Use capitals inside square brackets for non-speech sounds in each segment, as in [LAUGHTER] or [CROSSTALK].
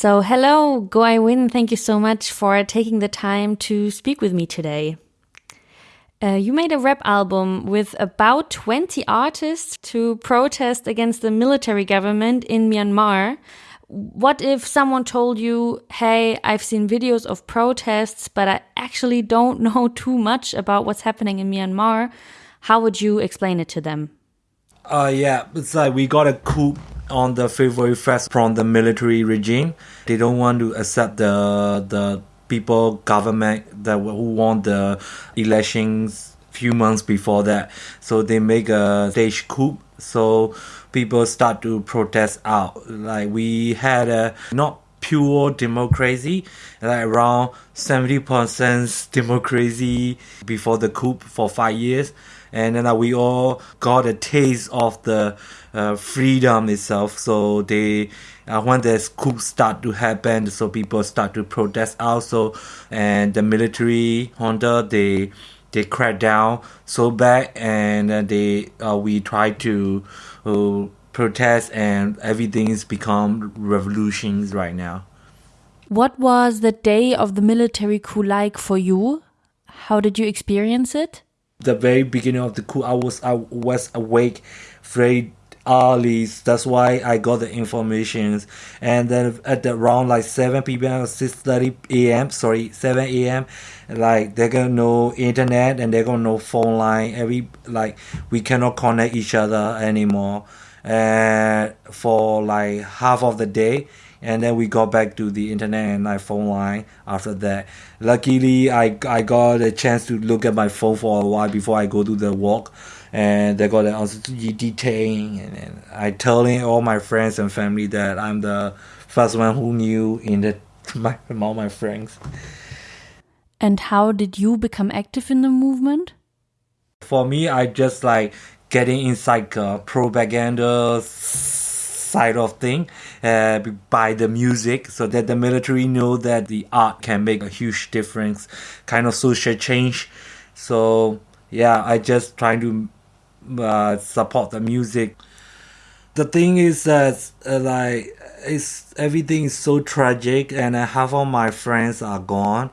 So, hello, Go Win. Thank you so much for taking the time to speak with me today. Uh, you made a rap album with about 20 artists to protest against the military government in Myanmar. What if someone told you, hey, I've seen videos of protests, but I actually don't [LAUGHS] know too much about what's happening in Myanmar? How would you explain it to them? Uh, yeah, it's like we got a coup on the February 1st from the military regime. They don't want to accept the the people government that who won the elections few months before that. So they make a stage coup. So people start to protest out. Like we had a not pure democracy, like around 70% democracy before the coup for five years. And then uh, we all got a taste of the uh, freedom itself. So they, uh, when the coup start to happen, so people start to protest also, and the military junta they they crack down so bad, and uh, they uh, we try to uh, protest, and everything's become revolutions right now. What was the day of the military coup like for you? How did you experience it? The very beginning of the coup, I was I was awake very early. That's why I got the information. And then at the around like 7 p.m. 6:30 a.m. Sorry, 7 a.m. Like they're gonna know internet and they're gonna know phone line. Every like we cannot connect each other anymore. And for like half of the day, and then we got back to the internet and my phone line after that. Luckily, I I got a chance to look at my phone for a while before I go to the walk and they got also detaining and, and I telling all my friends and family that I'm the first one who knew in the [LAUGHS] my all my friends. And how did you become active in the movement? For me, I just like getting inside uh, propaganda side of thing uh, by the music so that the military know that the art can make a huge difference kind of social change so yeah i just trying to uh, support the music. The thing is that uh, like it's everything is so tragic, and uh, half of my friends are gone.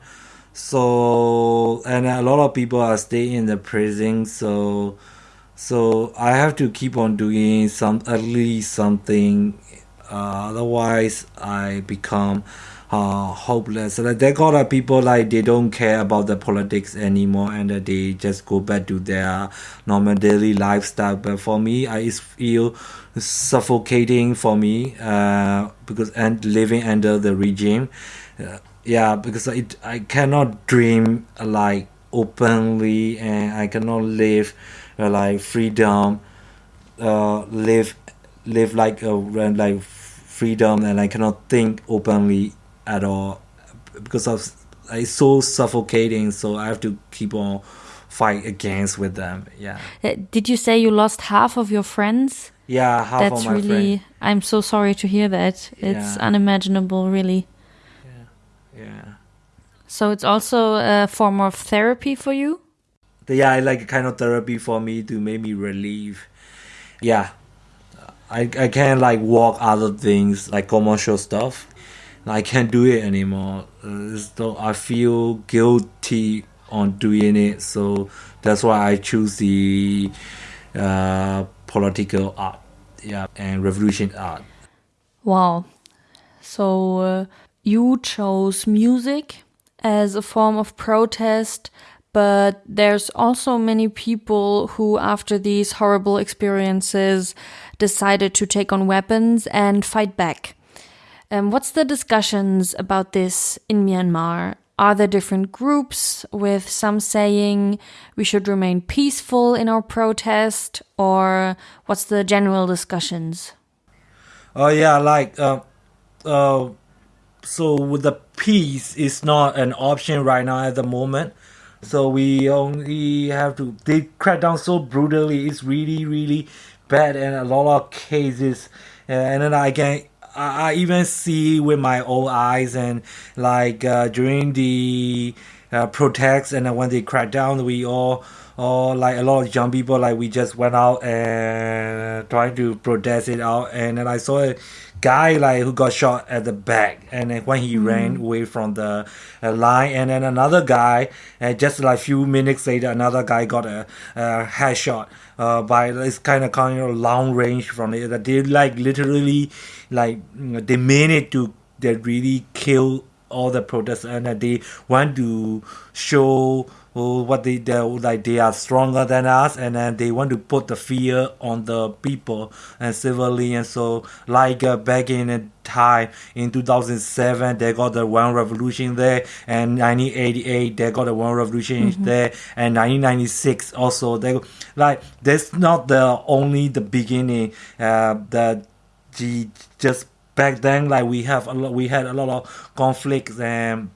So and a lot of people are staying in the prison. So so I have to keep on doing some at least something. Uh, otherwise, I become uh, hopeless. Like they got people like they don't care about the politics anymore, and uh, they just go back to their normal daily lifestyle. But for me, I feel suffocating for me uh, because and living under the regime. Uh, yeah, because it I cannot dream like openly, and I cannot live uh, like freedom. Uh, live live like a like freedom and I cannot think openly at all because of it's so suffocating. So I have to keep on fight against with them. Yeah. Uh, did you say you lost half of your friends? Yeah, half That's of my really. friend. I'm so sorry to hear that. It's Yeah. unimaginable, really. Yeah. Yeah. So it's also a form of therapy for you. Yeah, I like kind of therapy for me to make me relieve. Yeah, I I can't like walk other things like commercial stuff. I can't do it anymore. So I feel guilty on doing it. So that's why I choose the uh, political art, yeah, and revolution art. Wow. So uh, you chose music as a form of protest, but there's also many people who, after these horrible experiences, decided to take on weapons and fight back. Um, what's the discussions about this in Myanmar? Are there different groups with some saying we should remain peaceful in our protest, or what's the general discussions? Oh yeah, like uh, uh, so the peace is not an option right now at the moment. So we only have to they crack down so brutally. It's really really bad and a lot of cases. And then I can I, even see with my own eyes and like uh, during the uh, protests and when they crack down, we all all like a lot of young people like we just went out and trying to protest it out and then I saw a guy like who got shot at the back and then when he Mm. ran away from the uh, line and then another guy and just like few minutes later another guy got a, a headshot uh, by this kind of kind of long range from it that they like literally like they managed to they really kill all the protesters and they want to show what they they like they are stronger than us and then they want to put the fear on the people and civilians so like uh, back in time in 2007 they got the one revolution there and 1988 they got the one revolution there and 1996 also they like that's not the only the beginning uh the the just back then like we have a lot we had a lot of conflicts and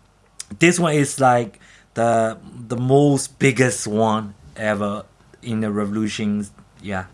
this one is like the the most biggest one ever in the revolutions yeah.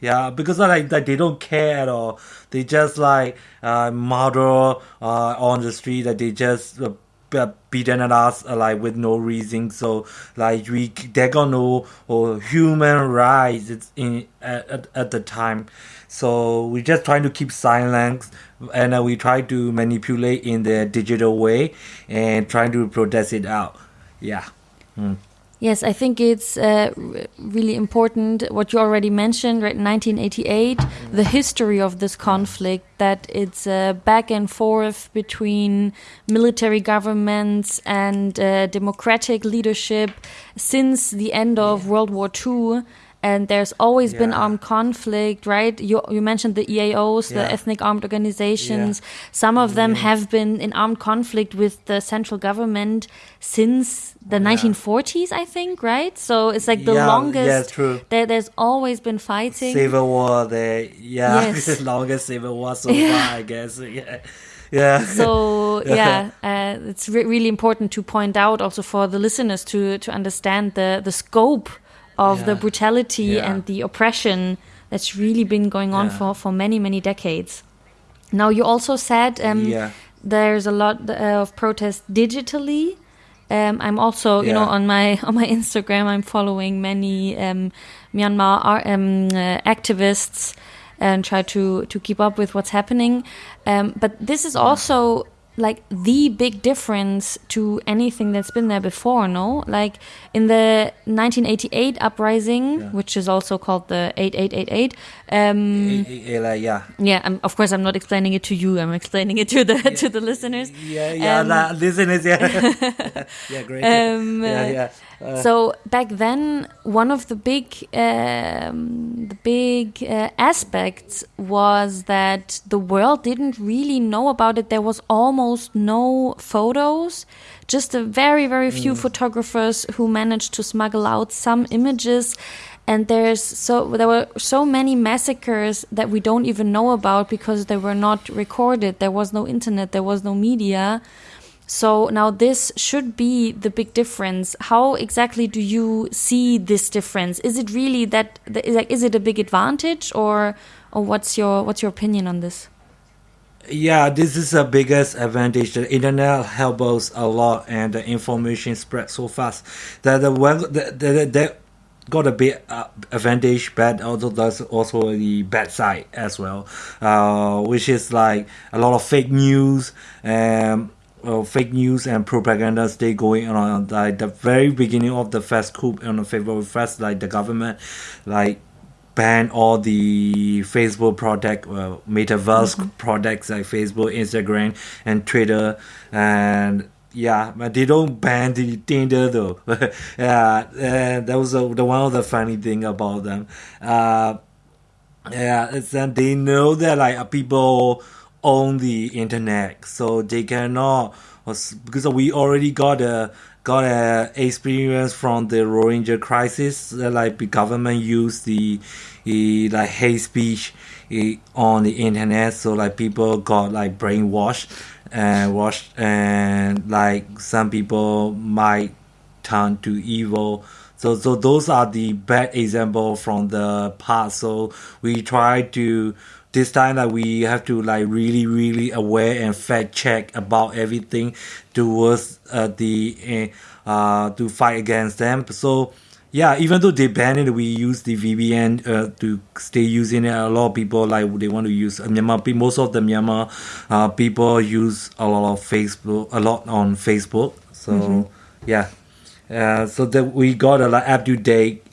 Yeah because like, like they don't care at all. They just like uh murder uh on the street that they just uh, be- beaten at us uh, like with no reason. So like we they got no or human rights it's in at, at, at the time. So we just trying to keep silence and uh, we try to manipulate in the digital way and trying to protest it out. Yeah. Mm. Yes, I think it's uh, really important what you already mentioned, right? 1988, the history of this conflict, that it's uh, back and forth between military governments and uh, democratic leadership since the end of World War II. And there's always been armed conflict, right? You, you mentioned the EAOs, the ethnic armed organizations. Yeah. Some of them Yeah. have been in armed conflict with the central government since the Yeah. 1940s, I think, right? So it's like the Yeah, longest. yeah, true. There, there's always been fighting. Civil War there. Yeah, [LAUGHS] Yes. the longest civil war so [LAUGHS] far, I guess. Yeah, yeah. so [LAUGHS] yeah, uh, it's re- really important to point out also for the listeners to to understand the the scope of the brutality Yeah. and the oppression that's really been going on Yeah. for for many many decades. Now you also said um, yeah, there's a lot uh, of protest digitally. Um, I'm also, you know, on my [LAUGHS] on my Instagram, I'm following many um, Myanmar ar- um, uh, activists and try to to keep up with what's happening. Um, but this is also like the big difference to anything that's been there before. No, like in the 1988 uprising, Yeah. which is also called the 8888. Um, yeah. yeah, I'm, of course, I'm not explaining it to you. I'm explaining it to the to the listeners. Yeah, yeah, Um, listeners, yeah. [LAUGHS] [LAUGHS] yeah, great. Um, yeah, yeah. Uh, so back then, one of the big um, the big uh, aspects was that the world didn't really know about it. There was almost no photos, just a very very few photographers who managed to smuggle out some images. And there's so there were so many massacres that we don't even know about because they were not recorded. There was no internet. There was no media. So now this should be the big difference. How exactly do you see this difference? Is it really that is it a big advantage or or what's your what's your opinion on this? Yeah, this is the biggest advantage. The internet helps us a lot, and the information spreads so fast. That the one that that got a big uh, advantage, but also there's also the bad side as well, uh, which is like a lot of fake news and. Uh, fake news and propaganda stay going on like the very beginning of the first coup on the February first, like the government, like ban all the Facebook product, uh, metaverse products like Facebook, Instagram, and Twitter, and yeah, but they don't ban the Tinder though. [LAUGHS] yeah, and that was uh, the one of the funny thing about them. Uh, yeah, it's that they know that like uh, people own the internet, so they cannot because we already got a got a experience from the Rohingya crisis. Like the government used the, the like hate speech eh, on the internet, so like people got like brainwashed and washed, and like some people might turn to evil. So so those are the bad example from the past. So we try to this time that we have to like really really aware and fact check about everything towards uh, the uh, uh, to fight against them. So yeah, even though they banned it, we use the VPN uh, to stay using it. A lot of people like they want to use uh, Myanmar. Most of the Myanmar uh, people use a lot of Facebook, a lot on Facebook. So mm-hmm. yeah, uh, so that we got a like up to date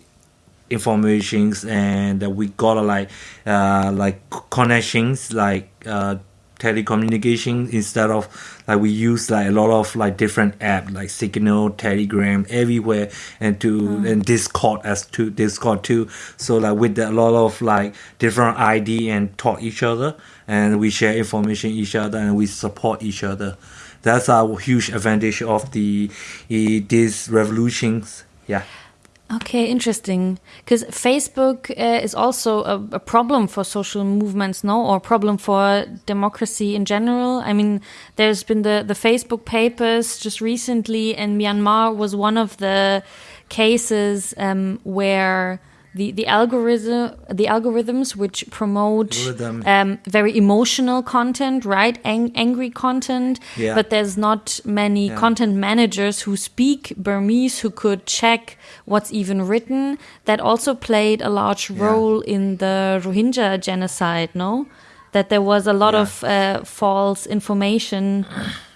informations and we got a like uh, like connections like uh, telecommunication instead of like we use like a lot of like different app like signal telegram everywhere and to mm. and discord as to discord too. So like with a lot of like different id and talk each other and we share information each other and we support each other. That's a huge advantage of the uh, these revolutions. Yeah Okay, interesting. Because Facebook uh, is also a, a, problem for social movements, no, or problem for democracy in general. I mean, there's been the the Facebook papers just recently, and Myanmar was one of the cases um, where the the algorithm the algorithms which promote um, very emotional content right? Ang angry content. Yeah. but there's not many yeah. content managers who speak burmese who could check what's even written. That also played a large role yeah. in the rohingya genocide no? That there was a lot of uh, false information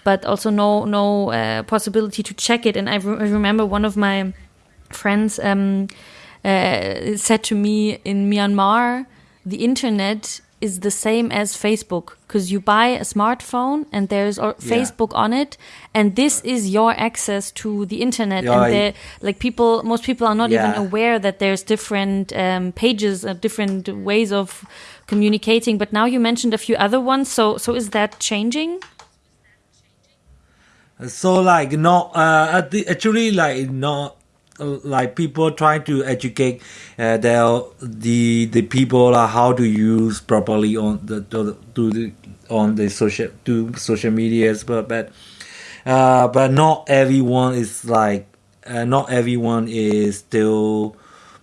but also no no uh, possibility to check it. And I, re I remember one of my friends um, uh, said to me in Myanmar, the internet is the same as Facebook because you buy a smartphone and there's yeah. Facebook on it, and this is your access to the internet. Yeah, and like people, most people are not yeah. even aware that there's different um, pages, uh, different ways of communicating. But now you mentioned a few other ones, so so is that changing? So like not uh, actually like not like people trying to educate uh, the the people uh, how to use properly on the to, to the on the social to social medias but but uh, but not everyone is like uh, not everyone is still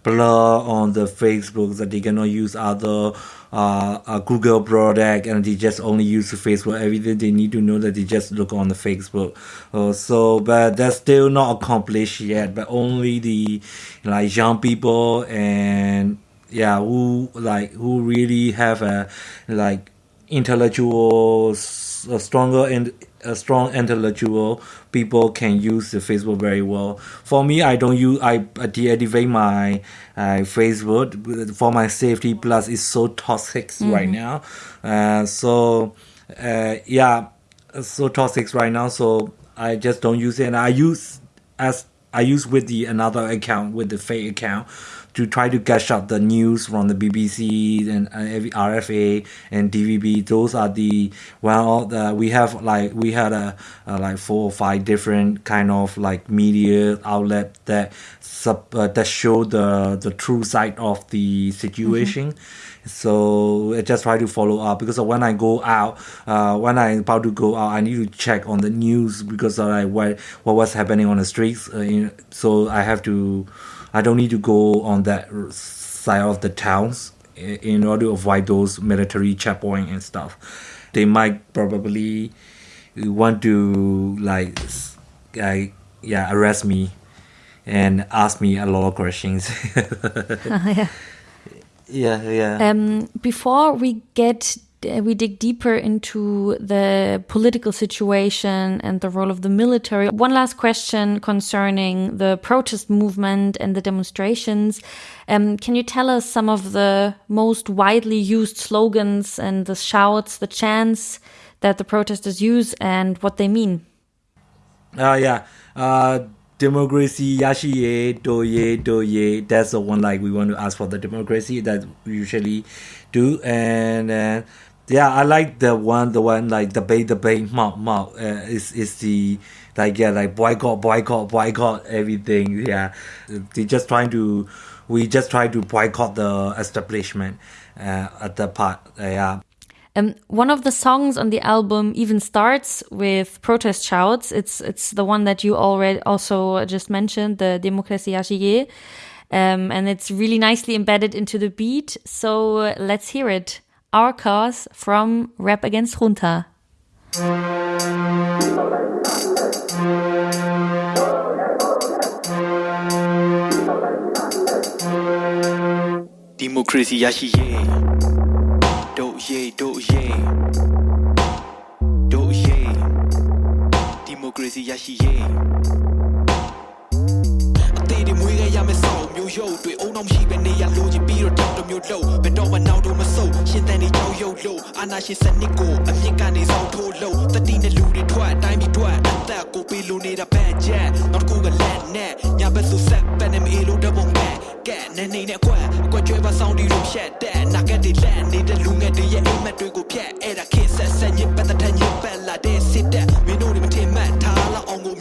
blur on the Facebook that they cannot use other uh, a Google product and they just only use Facebook. Everything they need to know that they just look on the Facebook. Uh, so, but that's still not accomplished yet. But only the like young people and yeah, who like who really have a like intellectual, a stronger and a strong intellectual people can use the Facebook very well. For me, I don't use I deactivate my uh, Facebook for my safety. Plus, it's so toxic mm-hmm. right now. Uh, so uh, yeah, so toxic right now. So I just don't use it. And I use as I use with the another account with the fake account to try to catch up the news from the BBC and uh, RFA and DVB. Those are the well, the, we have like we had a, a, like four or five different kind of like media outlet that sub uh, that show the the true side of the situation. Mm-hmm. So I just try to follow up because when I go out, uh, when I'm about to go out, I need to check on the news because of like what what was happening on the streets. Uh, so I have to I don't need to go on that side of the towns in order to avoid those military checkpoint and stuff. They might probably want to like, like yeah, arrest me and ask me a lot of questions. [LAUGHS] [LAUGHS] yeah. Yeah, yeah. Um, before we get we dig deeper into the political situation and the role of the military. One last question concerning the protest movement and the demonstrations. Um, can you tell us some of the most widely used slogans and the shouts, the chants that the protesters use and what they mean? Uh, yeah. Uh, democracy yashi do ye do ye that's the one like we want to ask for the democracy that we usually do and uh, yeah, I like the one, the one like debate, debate, mouth, mouth. Uh, is is the like yeah, like boycott, boycott, boycott everything. Yeah, they just trying to, we just try to boycott the establishment uh, at the part. Uh, yeah. Um, one of the songs on the album even starts with protest shouts. It's it's the one that you already also just mentioned, the Democracy Ashige. Um, and it's really nicely embedded into the beat. So uh, let's hear it. Our Cause from Rap Against Junta. Democracy, yashi ye. Do ye, do ye. Do ye. Democracy, yashi ye. အသေးတွေမွေးခဲ့ရမယ်ဆောက်မျိုးရုပ်တွေအုံနောက်မရှိပဲနေရလိုချင်ပြီးတော့တောက်တစ်မျိုးလုံးဘယ်တော့မှနောက်တော့မဆုပ်ရှင်းတဲ့နေကြောက်ရုပ်လို့အာနာရှင်စနစ်ကိုအမြင့်ကနေဆောင်ထိုးလို့တတိနဲ့လူတွေထွက်အတိုင်းပြီးထွက်အသက်ကိုပေးလို့နေတာဘက်ချက်နောက်တစ်ခုကလက်နဲ့ညာဘက်ဆိုဆက်ပန်နေမေလို့တပုံနဲ့ကဲနေနေနဲ့ကွက်အကွက်ကျွဲပါဆောင်ဒီလိုဖြတ်တဲ့နာကက်တွေလက်နေတဲ့လူငယ်တွေရဲ့အိမ်မက်တွေကိုဖြတ်အဲ့ဒါခေတ်ဆက်ဆက်ညစ်ပတ်တဲ့ညစ်ပတ်လာတဲ့စစ်တဲ့မင်းတို့တွေမထင်မှတ်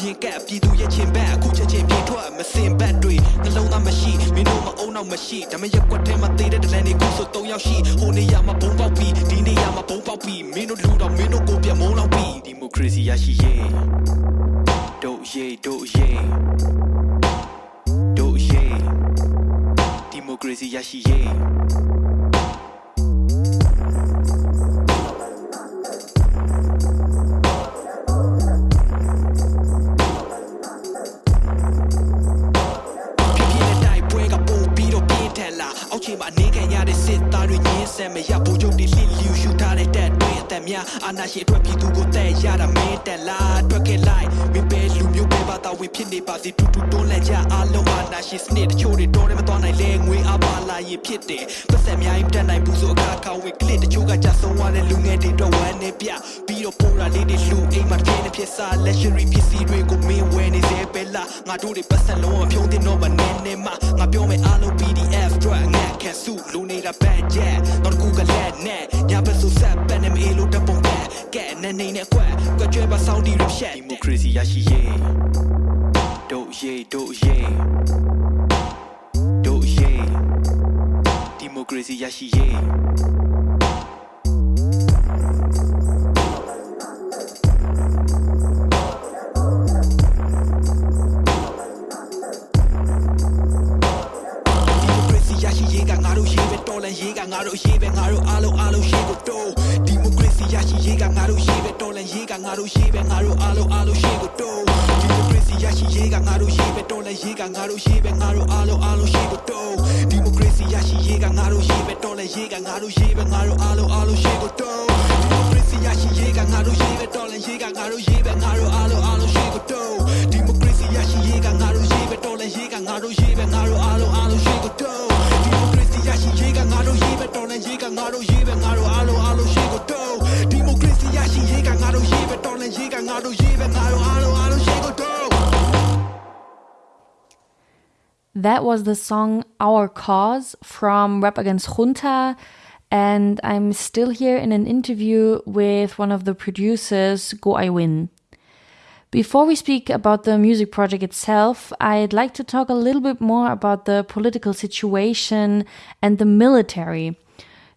ထားလောက်အောင်ကိုမြင်ကပ်ပြည်သူရဲ့ချင်းဘက်အခုချက်ချင်းပြေထွက်မစင်ဘက်တွေနှလုံးသားမရှိမင်းတို့မအုံနောက်မရှိဒါမဲ့ရက်ကွက်ထဲမှာသေးတဲ့ဒလန်တွေကိုဆို၃ယောက်ရှိဟိုနေရာမှာဘုံပေါက်ပြီးဒီနေရာမှာဘုံပေါက်ပြီးမင်းတို့လူတော့မင်းတို့ကိုပြမုန်းလောက်ပြီးဒီမိုကရေစီရရှိရေးတို့ရေးတို့ရေးတို့ရေးဒီမိုကရေစီရရှိရေး မှာအနေခံရတဲ့စစ်သားတွေညင်းဆန်မရဘူချုပ်တွေလှစ်လျူရှူထားတဲ့တက်တွေအသက် များအာနာရှင်အတွက်ပြည်သူကိုတဲ့ရတာမင်းတက်လာအတွက်ခဲ့လိုက်မင်းပဲလူမျိုးပဲပါတာဝင်ဖြစ်နေပါစေတူတူတွန်းလက်ကြအားလုံးအာနာရှင်စနစ်တချို့တွေတော်တယ်မတော်နိုင်လဲငွေအပါလာရင်ဖြစ်တယ်ပတ်သက်များရင်တက်နိုင်ဘူးဆိုအခါခါဝင်ကလစ်တချို့ကကြဆုံးသွားတဲ့လူငယ်တွေတော့ဝမ်းနေပြပြီးတော့ပိုးလာလေးတွေလူအိမ်မှာပြင်းနေဖြစ်စား luxury ပစ္စည်းတွေကိုမင်းဝယ်နေစေပဲလားငါတို့တွေပတ်သက်လုံးဝဖြုံးတင်တော့မနေနဲ့မငါပြောမယ်အားလုံး PDF အတွက်ငါခံစုလူနေတာဘက်ချက်တော့ကူကလက်နဲ့ညာဘက်ဆိုဆက်ပန်နေမေလို့တပုံကကဲနေနေနဲ့ကွက်ကွက်ကျွဲပါစောင်းတီရဖြတ်ဒီမိုကရေစီရရှိရေးတို့ရေးတို့ရေးတို့ရေးဒီမိုကရေစီရရှိရေး တော်လန်ရေးကငါတို့ရေးပဲငါတို့အားလုံးအားလုံးရှိကိုတိုးဒီမိုကရေစီရရှိရေးကငါတို့ရေးပဲတော်လန်ရေးကငါတို့ရေးပဲငါတို့အားလုံးအားလုံးရှိကိုတိုးဒီမိုကရေစီရရှိရေးကငါတို့ရေးပဲတော်လန်ရေးကငါတို့ရေးပဲငါတို့အားလုံးအားလုံးရှိကိုတိုးဒီမိုကရေစီရရှိရေးကငါတို့ရေးပဲတော်လန်ရေးကငါတို့ရေးပဲငါတို့အားလုံးအားလုံးရှိကိုတိုးဒီမိုကရေစီရရှိရေးကငါတို့ရေးပဲတော်လန်ရေးကငါတို့ရေးပဲငါတို့အားလုံးအားလုံးရှိကိုတိုးဒီမိုကရေစီရရှိရေးကငါတို့ရေးပဲတော်လန်ရေးကငါတို့ရေးပဲငါတို့အားလုံးအားလုံးရှိကိုတိုး လန်ရေးကငါတို့ရေးပဲငါတို့အားလုံးအားလုံးရှိကိုတိုးဒီမိုကရေစီရရှိရေးကငါတို့ရေးပဲတော်လန်ရေးကငါတို့ရေးပဲငါတို့အားလုံးအားလုံးရှိကိုတိုး That was the song Our Cause from Rap Against Junta. And I'm still here in an interview with one of the producers, Go I Win. Before we speak about the music project itself, I'd like to talk a little bit more about the political situation and the military.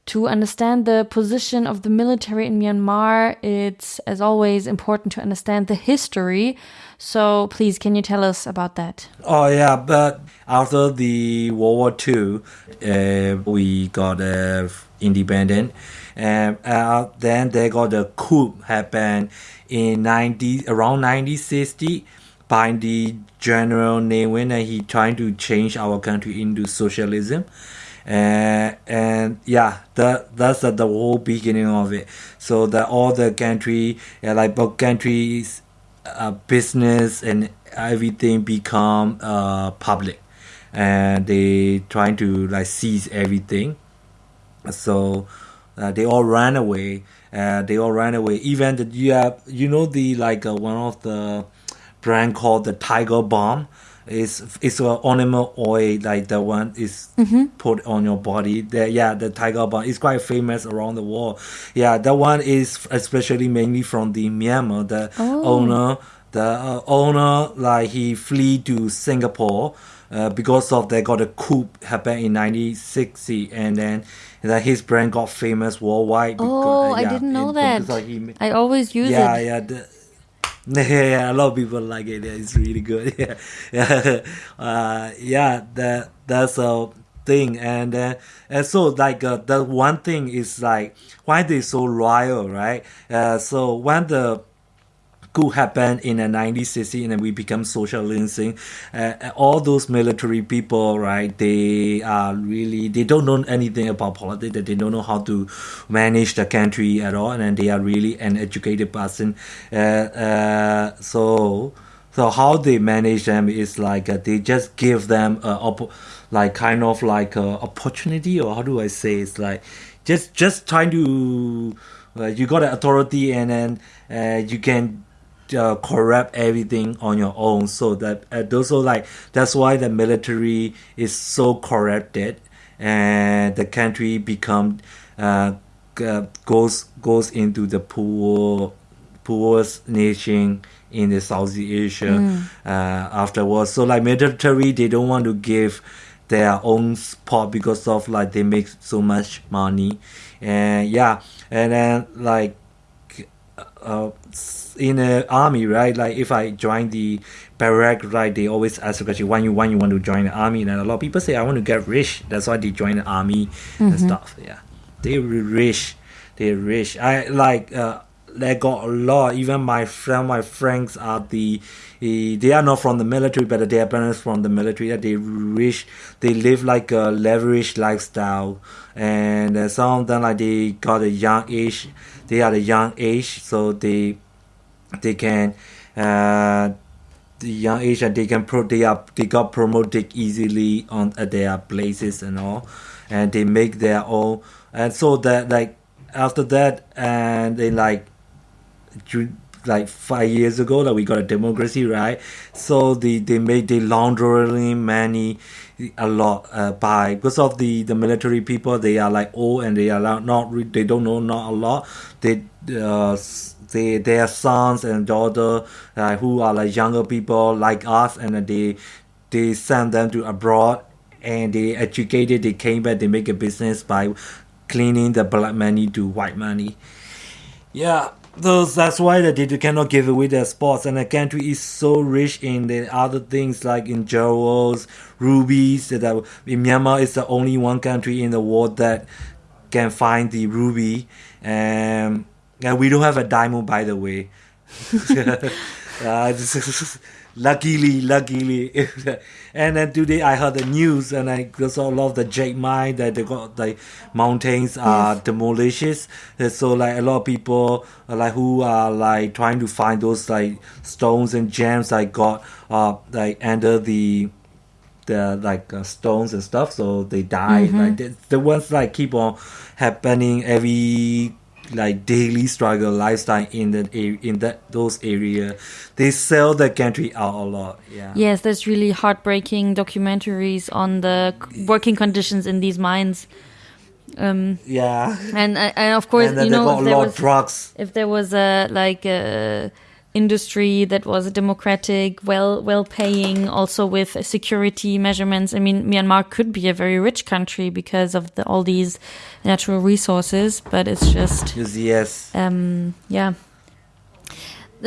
To understand the position of the military in Myanmar, it's, as always, important to understand the history. So, please, can you tell us about that? Oh yeah, but after the World War II, uh, we got uh, independent, and uh, then they got the coup happened in ninety around nineteen sixty by the General Ne Win, and he trying to change our country into socialism. And and yeah, that that's the, the whole beginning of it. So that all the country, yeah, like both countries, uh, business and everything become uh, public. And they trying to like seize everything. So uh, they all ran away. Uh, they all ran away. Even the, you have you know the like uh, one of the brand called the Tiger Balm is it's an animal oil like the one is put on your body. The, yeah the Tiger Balm is quite famous around the world. Yeah that one is especially mainly from the myanmar. The owner the uh, owner like he flee to singapore uh, because of they got a coup happened in 1960 and then that his brand got famous worldwide because, Oh, uh, I didn't know in- that. he I always use yeah, it. yeah, yeah, [LAUGHS] yeah, a lot of people like it. Yeah, it's really good. [LAUGHS] Yeah, yeah, [LAUGHS] uh, yeah. That that's a thing, and uh, and so like uh, the one thing is like why they so loyal, right? Uh, so when the coup happened in the 1960s and then we become socialism uh, all those military people right they are really they don't know anything about politics. They don't know how to manage the country at all. And they are really an educated person. Uh, uh, so so how they manage them is like uh, they just give them a op- like kind of like a opportunity or how do i say it's like just just trying to uh, you got the authority and then uh, you can uh, corrupt everything on your own. So that uh, also like that's why the military is so corrupted and the country become uh, uh, goes goes into the poor poorest nation in the Southeast Asia uh, afterwards. So like military, they don't want to give their own spot because of like they make so much money, and yeah, and then like uh, in the army, right? Like if I join the barrack, right? They always ask the question, when you when you want to join the army? And a lot of people say, I want to get rich. That's why they join the army and stuff. Yeah, they rich. They rich. I like. Uh, they got a lot. Even my friend, my friends are the, eh, they are not from the military, but their parents from the military. That they rich, they live like a leveraged lifestyle, and uh, some of them like they got a young age. They are a young age, so they, they can, uh, the young and they can pro they are they got promoted easily on at their places and all, and they make their own. And so that like after that, and they like like five years ago that we got a democracy right so they they made the laundering money a lot uh, by because of the the military people they are like old and they are not, they don't know not a lot they uh they their sons and daughter uh, who are like younger people like us and they they send them to abroad and they educated they came back they make a business by cleaning the black money to white money yeah, those that's why that they cannot give away their spots, and the country is so rich in the other things like in jewels, rubies. That in Myanmar is the only one country in the world that can find the ruby, and and we don't have a diamond by the way. [LAUGHS] uh, luckily, luckily, [LAUGHS] and then today I heard the news, and I saw a lot of the jade mine that they got like mountains are demolished. And so like a lot of people uh, like who are like trying to find those like stones and gems like got uh like under the the like uh, stones and stuff so they die like the, the ones like keep on happening every like daily struggle lifestyle in the a- in that those area. They sell the country out a lot yeah. Yes, there's really heartbreaking documentaries on the working conditions in these mines. Um, yeah. and, and of course, and you know, if there, was, drugs. if there was a like a industry that was democratic, well well paying, also with security measurements. I mean, Myanmar could be a very rich country because of the, all these natural resources, but it's just yes, yes um, yeah.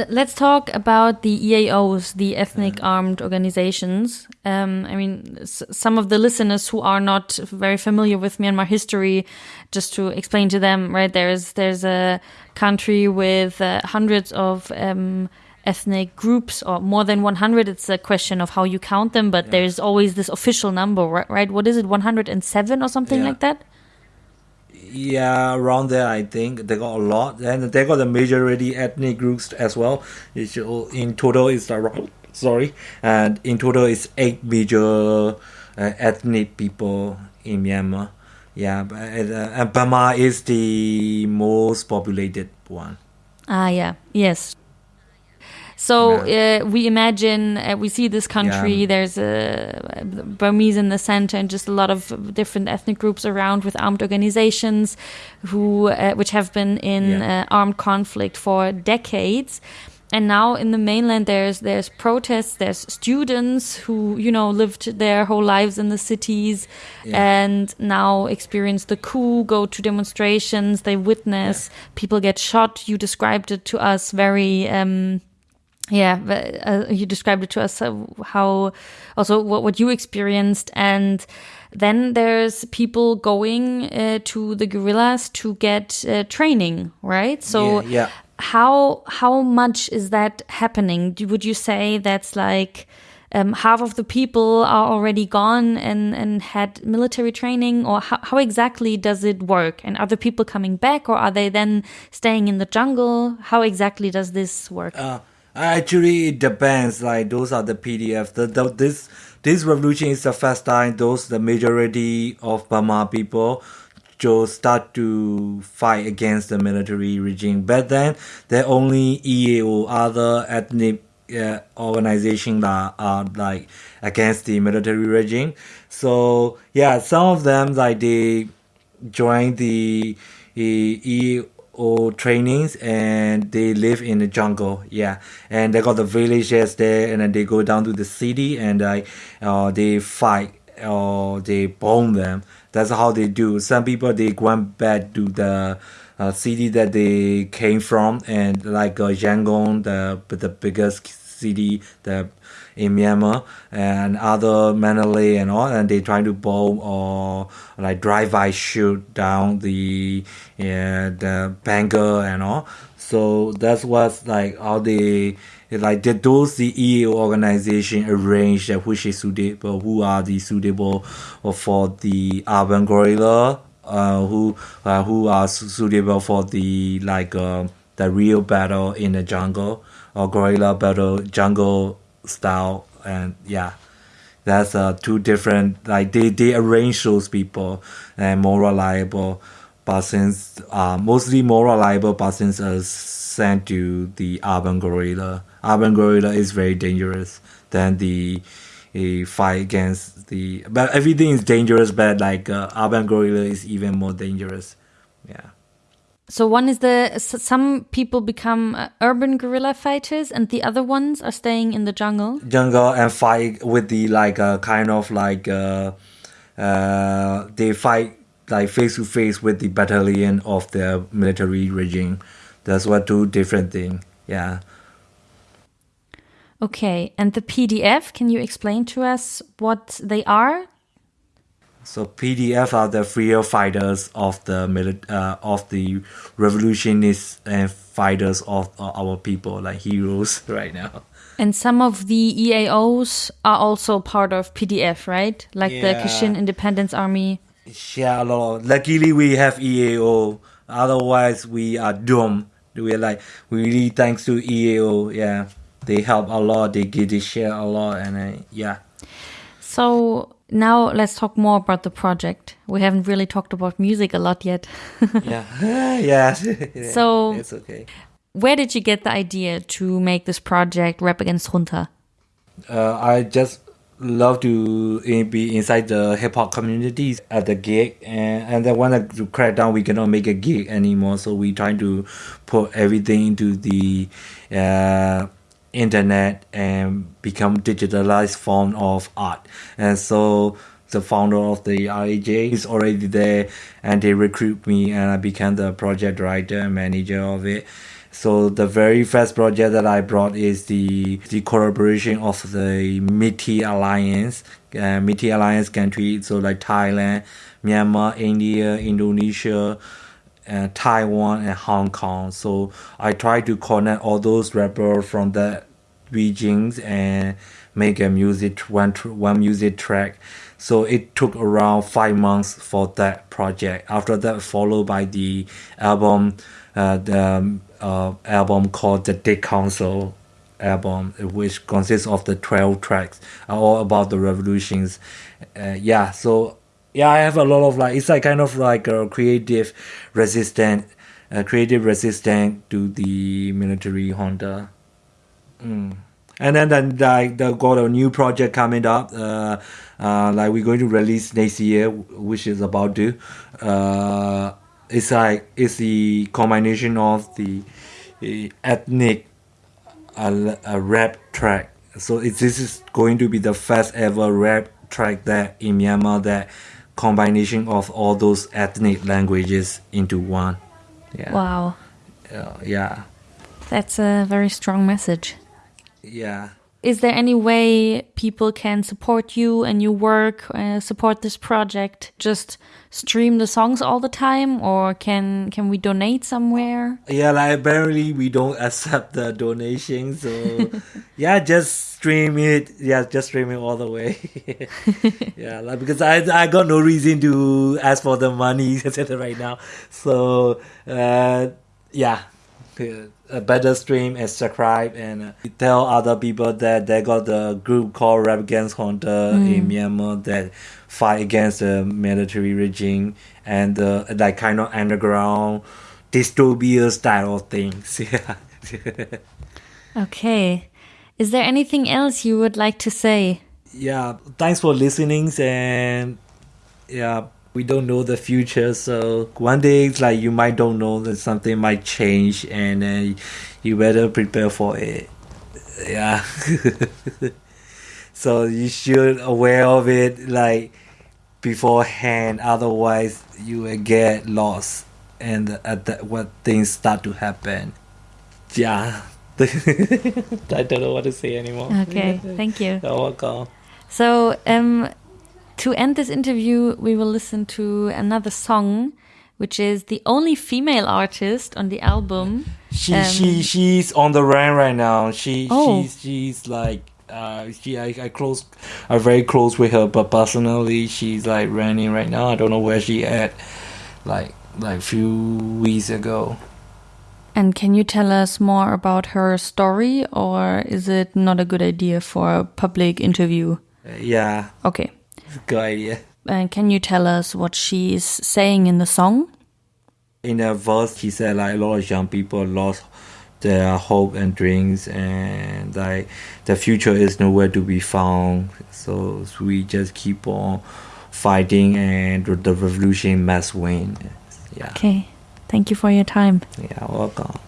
Let's talk about the EAOs, the ethnic armed organizations. Um, I mean, s- some of the listeners who are not very familiar with Myanmar history, just to explain to them, right? There's there's a country with uh, hundreds of um, ethnic groups, or more than 100. It's a question of how you count them, but there's always this official number, right? right? What is it, 107 or something Yeah. like that? Yeah around there i think. They got a lot. And they got the majority ethnic groups as well. It's, in total it's around sorry. And in total it's eight major uh, ethnic people in myanmar. Yeah but, uh, and burma is the most populated one. Ah, yeah. Yes. So uh, we imagine uh, we see this country. Yeah. There's a Burmese in the center, and just a lot of different ethnic groups around with armed organizations, who uh, which have been in Yeah. uh, armed conflict for decades. And now in the mainland, there's there's protests. There's students who you know lived their whole lives in the cities, Yeah. and now experience the coup. Go to demonstrations. They witness people get shot. You described it to us very. Um, yeah, ve- uh, you described it to us uh, how also what, what you experienced, and then there's people going uh, to the guerrillas to get uh, training, right? So yeah, yeah. how how much is that happening? Do- Would you say that's like um, half of the people are already gone and, and had military training, or how, how exactly does it work? And are the people coming back, or are they then staying in the jungle? How exactly does this work? Uh, actually, it depends. Like those are the PDF. The, the this this revolution is the first time those the majority of Burma people just start to fight against the military regime. But then there only EAO, other ethnic uh, organization that are like against the military regime. So yeah, some of them like they join the EAO trainings and they live in the jungle. Yeah, and they got the villages there, and then they go down to the city and like uh, they fight or they bomb them. That's how they do. Some people they went back to the uh, city that they came from, and like uh, Yangon, the the biggest city the in Myanmar, and other Mandalay and all, and they trying to bomb or like drive-by shoot down the yeah, the banker and all. So that's what's like all the like the, those the EAO organization arrange that which is suitable, who are the suitable for the urban guerrilla, uh, who uh, who are suitable for the like uh, the real battle in the jungle or guerrilla battle jungle style, and yeah. That's uh, two different like they, they arrange those people and more reliable persons uh, mostly more reliable persons are sent to the urban guerrilla. Urban guerrilla is very dangerous than the a fight against the but everything is dangerous but like uh, urban guerrilla is even more dangerous So one is the some people become uh, urban guerrilla fighters, and the other ones are staying in the jungle. jungle and fight with the like uh, kind of like uh, uh, they fight like face to face with the battalion of the military regime that's what two different thing yeah Okay, and the PDF. Can you explain to us what they are? So PDF are the freer fighters of the uh, of the revolutionists and fighters of uh, our people, like heroes [LAUGHS] right now. And some of the EAOs are also part of PDF, right? Like the Yeah. Kachin Independence Army. Yeah, a lot. Luckily, we have EAO. Otherwise, we are doomed. We're like we really thanks to EAO. Yeah, they help a lot. They give they share a lot, and uh, yeah. So now let's talk more about the project. We haven't really talked about music a lot yet. [LAUGHS] yeah, [LAUGHS] yeah. [LAUGHS] So- it's okay. Where did you get the idea to make this project Rap Against Junta? uh, I just love to uh, be inside the hip hop communities at the gig, and and then when I to crack down, we cannot make a gig anymore. So we trying to put everything into the uh, internet and become digitalized form of art, and so. The founder of the RAJ is already there, and they recruit me, and I became the project director and manager of it. So the very first project that I brought is the the collaboration of the Milk Tea Alliance, uh, Milk Tea Alliance country, so like Thailand, Myanmar, India, Indonesia, uh, Taiwan, and Hong Kong. So I try to connect all those rappers from the regions and make a music one one music track. So it took around five months for that project. After that, followed by the album, uh, the um, uh, album called the Dick Council album, which consists of the twelve tracks, all about the revolutions. Uh, yeah, so yeah, I have a lot of like it's like kind of like a creative resistant, creative resistant to the military junta. Mm. And then then like the got a new project coming up. Uh, uh, like we're going to release next year, which is about to. Uh, it's like it's the combination of the, the ethnic uh, a rap track. So it, this is going to be the first ever rap track that in Myanmar that combination of all those ethnic languages into one. Yeah. Wow, Uh, yeah. that's a very strong message. Yeah. is there any way people can support you and your work, uh, support this project? Just stream the songs all the time, or can can we donate somewhere? Yeah, like apparently we don't [LAUGHS] accept the donation, so [LAUGHS] yeah, just stream it. Yeah, just stream it all the way. [LAUGHS] yeah, like because I I got no reason to ask for the money right now. So uh, yeah, a better stream and subscribe and uh, tell other people that they got the group called Rap Against Junta in Myanmar that fight against the military regime and uh, like kind of underground dystopia style of things. [LAUGHS] Yeah. Okay. Is there anything else you would like to say? yeah. Thanks for listening and yeah. We don't know the future, so one day it's like you might don't know that something might change, and uh, you better prepare for it. Yeah. [LAUGHS] so you should aware of it like beforehand, otherwise you will get lost, and at that what things start to happen. Yeah. [LAUGHS] I don't know what to say anymore. Okay, thank you. You're welcome. So, um, to end this interview, we will listen to another song, which is the only female artist on the album. She Um, she she's on the run right now. She Oh. she's she's like uh she I, I close I'm very close with her, but personally she's like running right now. I don't know where she at. Like like few weeks ago. And can you tell us more about her story, or is it not a good idea for a public interview? Yeah, Okay. Good idea. And can you tell us what she's saying in the song? In a verse, she said like a lot of young people lost their hope and dreams, and like the future is nowhere to be found. So we just keep on fighting, and the revolution must win. Yeah. Okay. Thank you for your time. Yeah, welcome. ။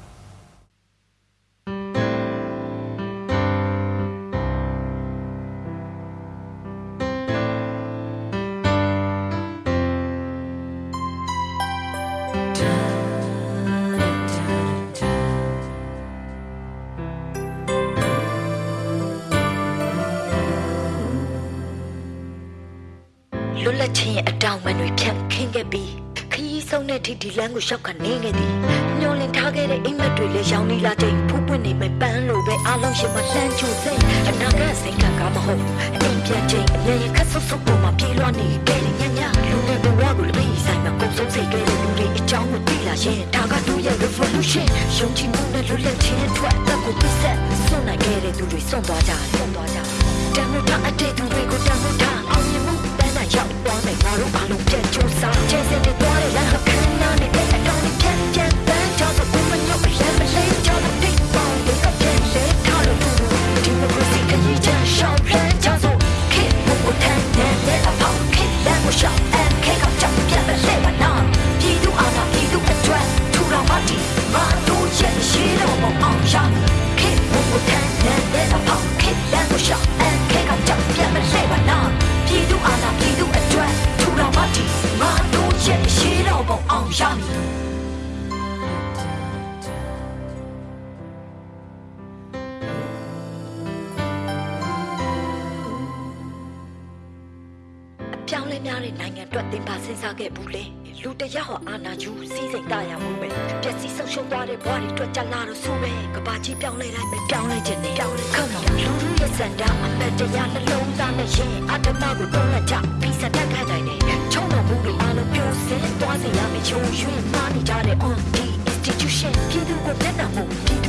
လွတ်လပ်ခြင်းရဲ့အတောင်ပံတွေဖြတ်ခင်းခဲ့ပြီးခရီးဆုံးတဲ့ထိဒီလမ်းကိုရှောက်ကနေခဲ့သည်။ညှော်လင်ထားခဲ့တဲ့အိမ်မက်တွေလည်းရောင်နေလာချိန်ဖူးပွင့်နေမဲ့ပန်းလိုပဲအားလုံးရှင်မလှမ်းချူစိတ်အနာဂတ်စိတ်ကကားမဟုတ်အိမ်ပြန်ချိန်အမြဲရခတ်ဆုပ်ဆုပ်ပေါ်မှာပြေးလွှားနေခဲ့တဲ့ညညလူတွေဘဝကိုလည်း ပြီးဆိုင်မှာကုန်ဆုံးစေခဲ့တဲ့လူတွေအကြောင်းကိုသိလာရင်ဒါကသူရဲ့ revolution ယုံကြည်မှုနဲ့လွတ်လပ်ခြင်းအတွက်အသက်ကိုပြည့်စက်စွန့်နိုင်ခဲ့တဲ့သူတွေစွန့်သွားကြတယ်စွန့်သွားကြတယ်တန်ဖိုးထားအတဲ့သူတွေကိုတန်ဖိုးထားအောင်မြင်မှုပန်းနိုင်ရောက်သွားမယ်ငါတို့အားလုံးပြန်ကြိုးစားချဲစင်တွေသွားတဲ့လမ်းဟခန်းနာနဲ့တဲ့အတော်နဲ့ပြန်ပြန်ပန်းကြောင့်ဘုမညော့ပြန်မလေးကြောင့်တိတ်ပေါင်းတွေကပြန်လဲထားလို့ဒီမိုကရေစီအရေးချမ်းရှောင်းလန်းကြောင့်ဆိုခေတ်ဘုကိုထမ်းတဲ့တဲ့အဖောက်ခေတ်လမ်းကိုရှောင်း သင်ပါစဉ်းစားခဲ့ဘူးလေလူတစ်ယောက်ဟောအာနာယူစီးစိမ်တရမှုပဲပျက်စီးဆုံးရှုံးသွားတဲ့ဘဝတွေအတွက်ကြလာတော့ဆိုပဲကဘာကြီးပြောင်းလဲလိုက်ပဲပြောင်းလဲခြင်းနဲ့ပြောင်းလဲ Come on လူလူရဲ့စံတာအမတ်တရားနှလုံးသားနဲ့ရှင်အတ္တမကိုတွန်းလှန်ကြပြီးစတက်ခိုင်းနိုင်တယ်ချုံတော်မှုတွေအားလုံးပြိုစင်သွားစေရမယ်ချုံရွှင်မာနေကြတဲ့ on the institution ပြည်သူကိုလက်နက်မှုပြည်သူ